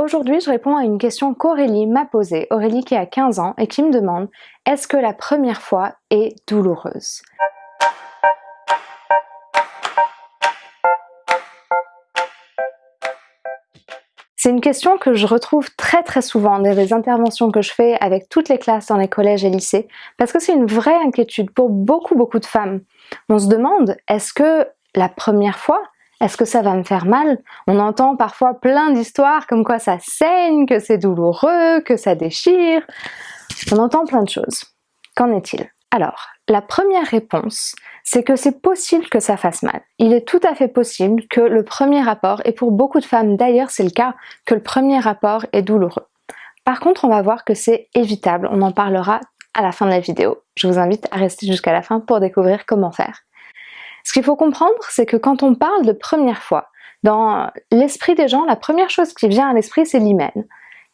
Aujourd'hui, je réponds à une question qu'Aurélie m'a posée, Aurélie qui a 15 ans et qui me demande « Est-ce que la première fois est douloureuse ?» C'est une question que je retrouve très très souvent dans les interventions que je fais avec toutes les classes dans les collèges et lycées, parce que c'est une vraie inquiétude pour beaucoup beaucoup de femmes. On se demande, est-ce que la première fois, est-ce que ça va me faire mal? On entend parfois plein d'histoires comme quoi ça saigne, que c'est douloureux, que ça déchire. On entend plein de choses. Qu'en est-il? Alors, la première réponse, c'est que c'est possible que ça fasse mal. Il est tout à fait possible que le premier rapport, et pour beaucoup de femmes d'ailleurs c'est le cas, que le premier rapport est douloureux. Par contre, on va voir que c'est évitable, on en parlera à la fin de la vidéo. Je vous invite à rester jusqu'à la fin pour découvrir comment faire. Ce qu'il faut comprendre, c'est que quand on parle de première fois, dans l'esprit des gens, la première chose qui vient à l'esprit, c'est l'hymen.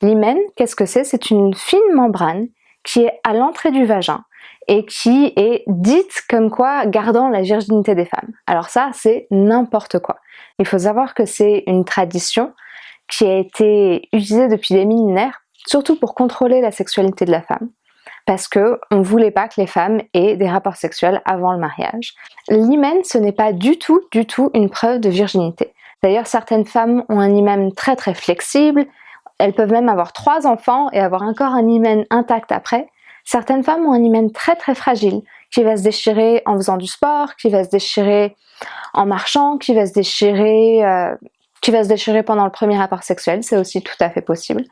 L'hymen, qu'est-ce que c'est? C'est une fine membrane qui est à l'entrée du vagin et qui est dite comme quoi gardant la virginité des femmes. Alors ça, c'est n'importe quoi. Il faut savoir que c'est une tradition qui a été utilisée depuis des millénaires, surtout pour contrôler la sexualité de la femme, parce que on voulait pas que les femmes aient des rapports sexuels avant le mariage. L'hymen, ce n'est pas du tout, du tout une preuve de virginité. D'ailleurs, certaines femmes ont un hymen très très flexible, elles peuvent même avoir trois enfants et avoir encore un hymen intact après, Certaines femmes ont un hymen très très fragile, qui va se déchirer en faisant du sport, qui va se déchirer en marchant, qui va se déchirer, euh, qui va se déchirer pendant le premier rapport sexuel, c'est aussi tout à fait possible.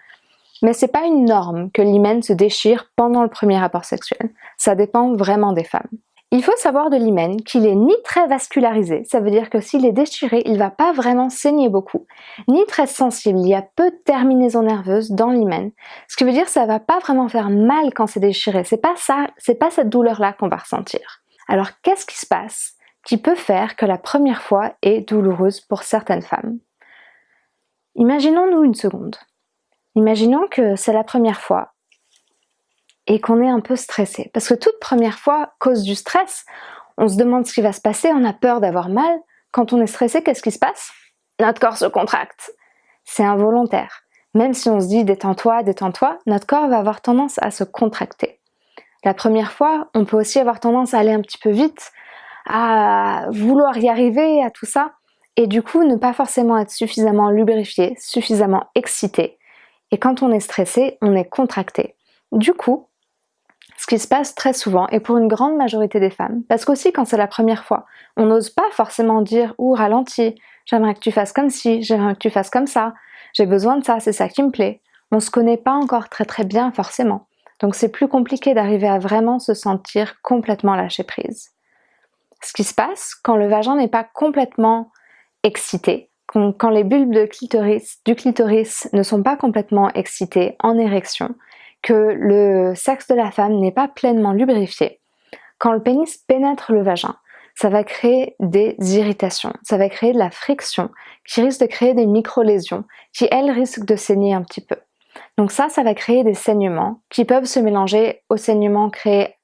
Mais c'est pas une norme que l'hymen se déchire pendant le premier rapport sexuel. Ça dépend vraiment des femmes. Il faut savoir de l'hymen qu'il est ni très vascularisé, ça veut dire que s'il est déchiré, il va pas vraiment saigner beaucoup, ni très sensible, il y a peu de terminaisons nerveuses dans l'hymen. Ce qui veut dire que ça va pas vraiment faire mal quand c'est déchiré, c'est pas ça, c'est pas cette douleur-là qu'on va ressentir. Alors qu'est-ce qui se passe qui peut faire que la première fois est douloureuse pour certaines femmes? Imaginons-nous une seconde. Imaginons que c'est la première fois et qu'on est un peu stressé. Parce que toute première fois, cause du stress, on se demande ce qui va se passer, on a peur d'avoir mal. Quand on est stressé, qu'est-ce qui se passe? Notre corps se contracte. C'est involontaire. Même si on se dit détends-toi, détends-toi, notre corps va avoir tendance à se contracter. La première fois, on peut aussi avoir tendance à aller un petit peu vite, à vouloir y arriver, à tout ça, et du coup ne pas forcément être suffisamment lubrifié, suffisamment excité. Et quand on est stressé, on est contracté. Du coup, ce qui se passe très souvent et pour une grande majorité des femmes, parce qu'aussi quand c'est la première fois, on n'ose pas forcément dire « ou ralentis, j'aimerais que tu fasses comme ci, j'aimerais que tu fasses comme ça, j'ai besoin de ça, c'est ça qui me plaît ». On se connaît pas encore très très bien forcément, donc c'est plus compliqué d'arriver à vraiment se sentir complètement lâché prise. Ce qui se passe quand le vagin n'est pas complètement excité, quand les bulbes du clitoris ne sont pas complètement excités, en érection, que le sexe de la femme n'est pas pleinement lubrifié, quand le pénis pénètre le vagin, ça va créer des irritations, ça va créer de la friction qui risque de créer des micro-lésions qui, elles, risquent de saigner un petit peu. Donc ça, ça va créer des saignements qui peuvent se mélanger aux saignements créés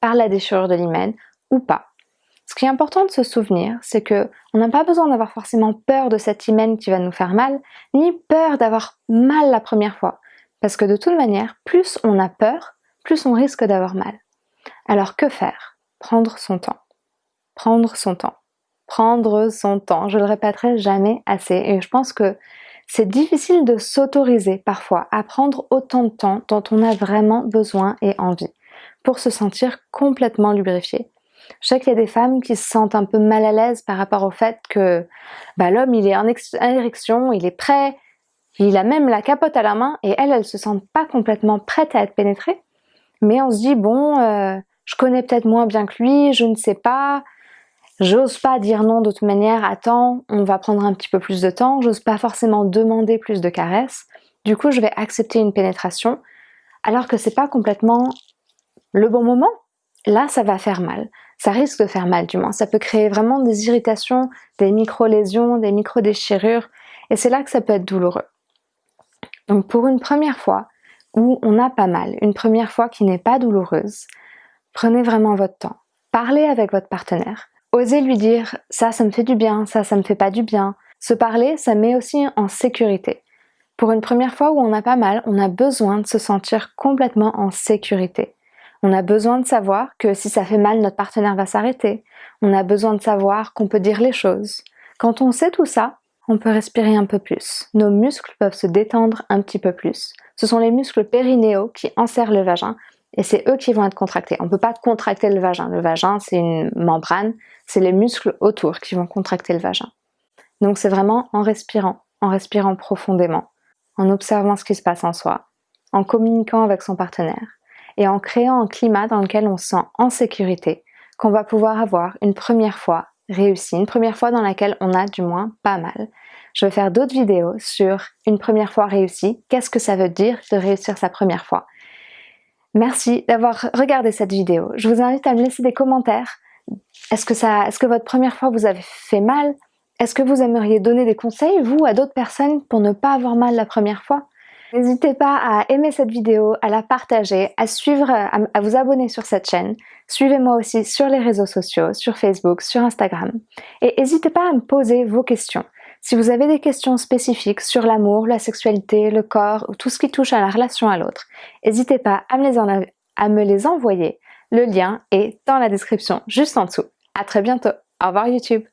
par la déchirure de l'hymen ou pas. Ce qui est important de se souvenir, c'est que on n'a pas besoin d'avoir forcément peur de cette hymen qui va nous faire mal, ni peur d'avoir mal la première fois. Parce que de toute manière, plus on a peur, plus on risque d'avoir mal. Alors que faire? Prendre son temps. Prendre son temps. Prendre son temps. Je le répéterai jamais assez. Et je pense que c'est difficile de s'autoriser parfois à prendre autant de temps dont on a vraiment besoin et envie pour se sentir complètement lubrifié. Je sais qu'il y a des femmes qui se sentent un peu mal à l'aise par rapport au fait que bah, l'homme il est en érection, il est prêt, il a même la capote à la main et elle, elle se sent pas complètement prête à être pénétrée. Mais on se dit, bon, euh, je connais peut-être moins bien que lui, je ne sais pas, j'ose pas dire non de toute manière, attends, on va prendre un petit peu plus de temps, j'ose pas forcément demander plus de caresses. Du coup, je vais accepter une pénétration, alors que c'est pas complètement le bon moment. Là, ça va faire mal. Ça risque de faire mal du moins. Ça peut créer vraiment des irritations, des micro-lésions, des micro-déchirures. Et c'est là que ça peut être douloureux. Donc pour une première fois où on a pas mal, une première fois qui n'est pas douloureuse, prenez vraiment votre temps. Parlez avec votre partenaire. Osez lui dire ça, ça me fait du bien, ça, ça me fait pas du bien. Se parler, ça met aussi en sécurité. Pour une première fois où on a pas mal, on a besoin de se sentir complètement en sécurité. On a besoin de savoir que si ça fait mal, notre partenaire va s'arrêter. On a besoin de savoir qu'on peut dire les choses. Quand on sait tout ça, on peut respirer un peu plus. Nos muscles peuvent se détendre un petit peu plus. Ce sont les muscles périnéaux qui enserrent le vagin et c'est eux qui vont être contractés. On ne peut pas contracter le vagin. Le vagin, c'est une membrane, c'est les muscles autour qui vont contracter le vagin. Donc c'est vraiment en respirant, en respirant profondément, en observant ce qui se passe en soi, en communiquant avec son partenaire et en créant un climat dans lequel on se sent en sécurité, qu'on va pouvoir avoir une première fois réussie, une première fois dans laquelle on a du moins pas mal. Je vais faire d'autres vidéos sur une première fois réussie, qu'est-ce que ça veut dire de réussir sa première fois? Merci d'avoir regardé cette vidéo. Je vous invite à me laisser des commentaires. Est-ce que, est-ce que votre première fois vous avez fait mal? Est-ce que vous aimeriez donner des conseils, vous, à d'autres personnes pour ne pas avoir mal la première fois? N'hésitez pas à aimer cette vidéo, à la partager, à suivre, à, vous abonner sur cette chaîne. Suivez-moi aussi sur les réseaux sociaux, sur Facebook, sur Instagram. Et n'hésitez pas à me poser vos questions. Si vous avez des questions spécifiques sur l'amour, la sexualité, le corps ou tout ce qui touche à la relation à l'autre, n'hésitez pas à me, les envoyer. Le lien est dans la description juste en dessous. À très bientôt. Au revoir YouTube.